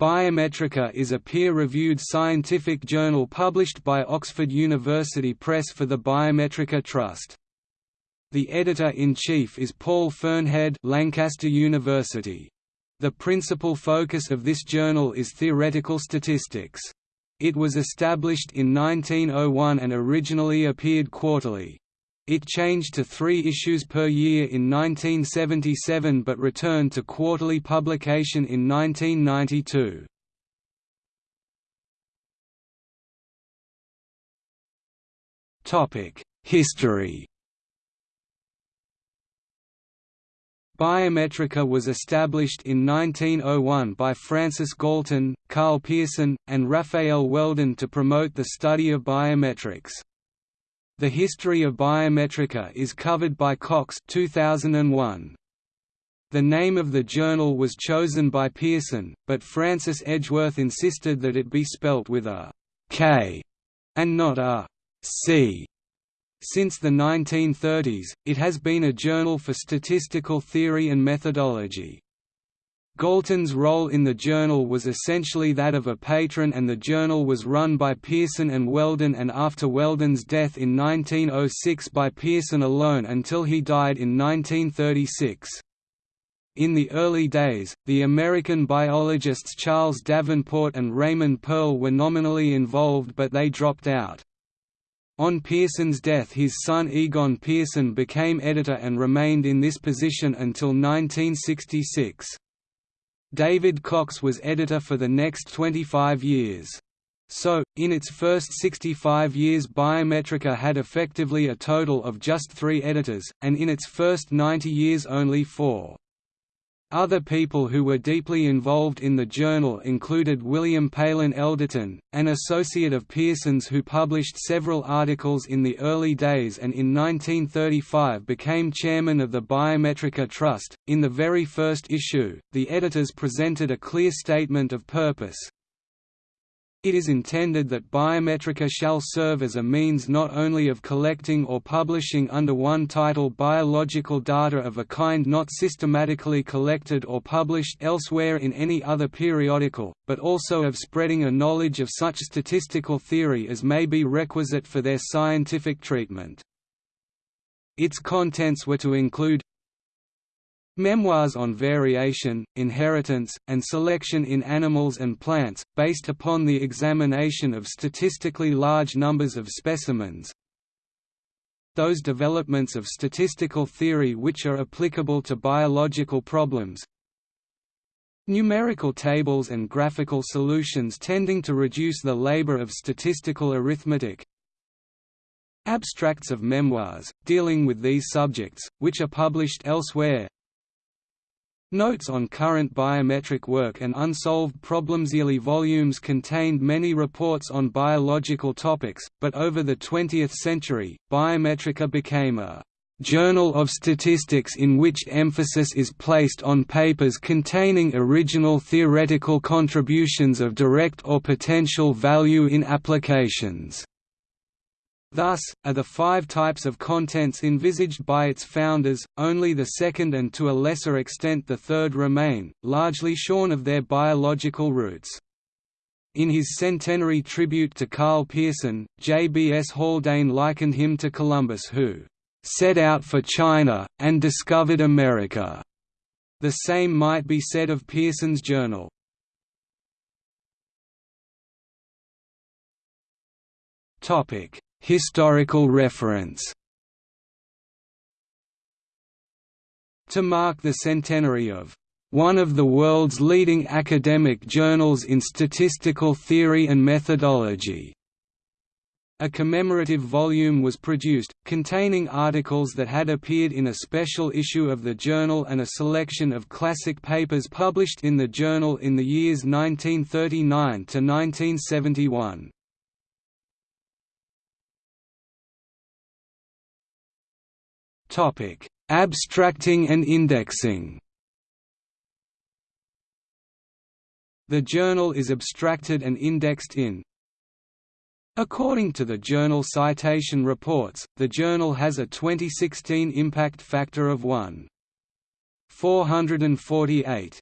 Biometrika is a peer-reviewed scientific journal published by Oxford University Press for the Biometrika Trust. The editor-in-chief is Paul Fearnhead Lancaster University. The principal focus of this journal is theoretical statistics. It was established in 1901 and originally appeared quarterly. It changed to three issues per year in 1977 but returned to quarterly publication in 1992. History Biometrika was established in 1901 by Francis Galton, Karl Pearson, and Raphael Weldon to promote the study of biometrics. The history of Biometrika is covered by Cox 2001. The name of the journal was chosen by Pearson, but Francis Edgeworth insisted that it be spelt with a K and not a C. Since the 1930s, it has been a journal for statistical theory and methodology. Galton's role in the journal was essentially that of a patron and the journal was run by Pearson and Weldon and after Weldon's death in 1906 by Pearson alone until he died in 1936. In the early days, the American biologists Charles Davenport and Raymond Pearl were nominally involved but they dropped out. On Pearson's death his son Egon Pearson became editor and remained in this position until 1966. David Cox was editor for the next 25 years. So, in its first 65 years Biometrika had effectively a total of just three editors, and in its first 90 years only four. Other people who were deeply involved in the journal included William Palin Elderton, an associate of Pearson's who published several articles in the early days and in 1935 became chairman of the Biometrika Trust. In the very first issue, the editors presented a clear statement of purpose, it is intended that Biometrika shall serve as a means not only of collecting or publishing under one title biological data of a kind not systematically collected or published elsewhere in any other periodical, but also of spreading a knowledge of such statistical theory as may be requisite for their scientific treatment. Its contents were to include Memoirs on variation, inheritance, and selection in animals and plants, based upon the examination of statistically large numbers of specimens. Those developments of statistical theory which are applicable to biological problems. Numerical tables and graphical solutions tending to reduce the labor of statistical arithmetic, Abstracts of memoirs, dealing with these subjects, which are published elsewhere Notes on current biometric work and unsolved problems. Yearly volumes contained many reports on biological topics, but over the 20th century, Biometrika became a journal of statistics in which emphasis is placed on papers containing original theoretical contributions of direct or potential value in applications. Thus, are the five types of contents envisaged by its founders, only the second and to a lesser extent the third remain, largely shorn of their biological roots. In his centenary tribute to Karl Pearson, J.B.S. Haldane likened him to Columbus who «set out for China, and discovered America». The same might be said of Pearson's journal. Topic Historical reference To mark the centenary of one of the world's leading academic journals in statistical theory and methodology. A commemorative volume was produced, containing articles that had appeared in a special issue of the journal and a selection of classic papers published in the journal in the years 1939 to 1971. Topic: Abstracting and indexing. The journal is abstracted and indexed in According to the Journal Citation Reports, the journal has a 2016 impact factor of 1.448.